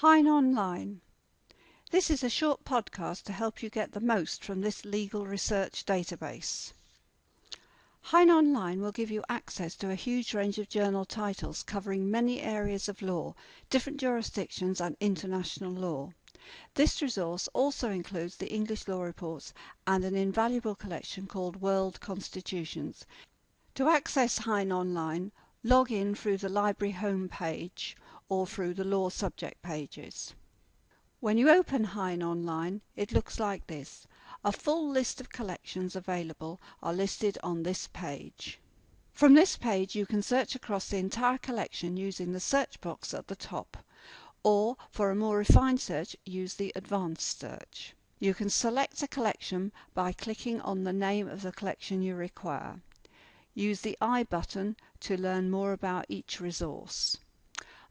Hein Online. This is a short podcast to help you get the most from this legal research database. Hein Online will give you access to a huge range of journal titles covering many areas of law, different jurisdictions and international law. This resource also includes the English law reports and an invaluable collection called World Constitutions. To access Hein Online, log in through the library home page or through the law subject pages. When you open Hein Online, it looks like this. A full list of collections available are listed on this page. From this page you can search across the entire collection using the search box at the top, or for a more refined search use the advanced search. You can select a collection by clicking on the name of the collection you require. Use the I button to learn more about each resource.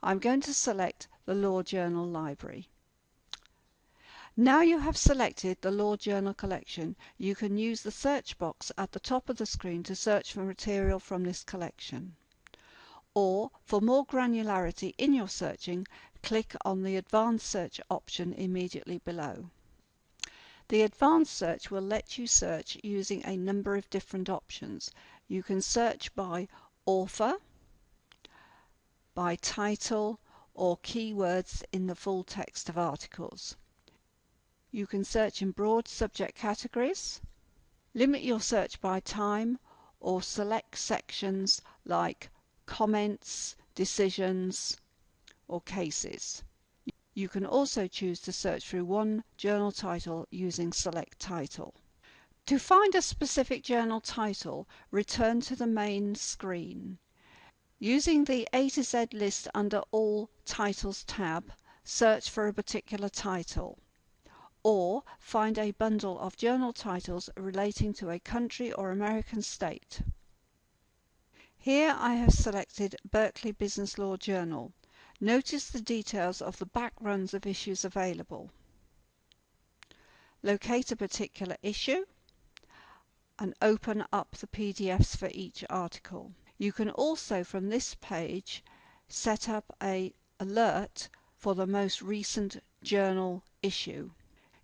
I'm going to select the Law Journal Library. Now you have selected the Law Journal collection, you can use the search box at the top of the screen to search for material from this collection. Or, for more granularity in your searching, click on the Advanced Search option immediately below. The Advanced Search will let you search using a number of different options. You can search by author, by title, or keywords in the full text of articles. You can search in broad subject categories, limit your search by time, or select sections like comments, decisions, or cases. You can also choose to search through one journal title using Select Title. To find a specific journal title, return to the main screen. Using the A to Z list under All Titles tab, search for a particular title. Or find a bundle of journal titles relating to a country or American state. Here I have selected Berkeley Business Law Journal. Notice the details of the back runs of issues available. Locate a particular issue and open up the PDFs for each article. You can also from this page set up a alert for the most recent journal issue.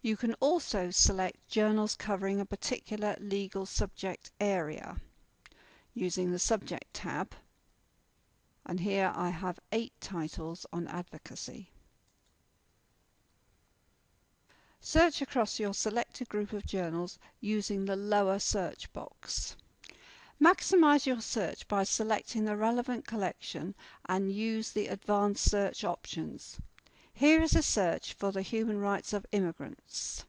You can also select journals covering a particular legal subject area using the Subject tab and here I have eight titles on advocacy. Search across your selected group of journals using the lower search box. Maximize your search by selecting the relevant collection and use the advanced search options. Here is a search for the human rights of immigrants.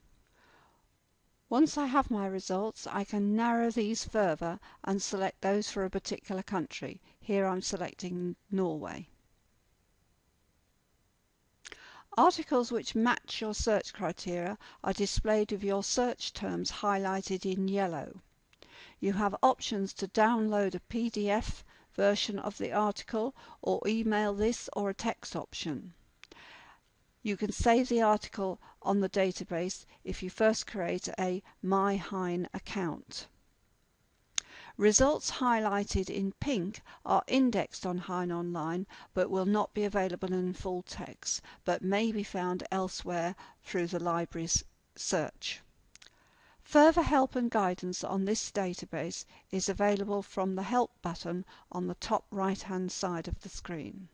Once I have my results, I can narrow these further and select those for a particular country. Here I'm selecting Norway. Articles which match your search criteria are displayed with your search terms highlighted in yellow. You have options to download a PDF version of the article or email this or a text option. You can save the article on the database if you first create a MyHein account. Results highlighted in pink are indexed on Hein Online but will not be available in full text, but may be found elsewhere through the library's search. Further help and guidance on this database is available from the Help button on the top right hand side of the screen.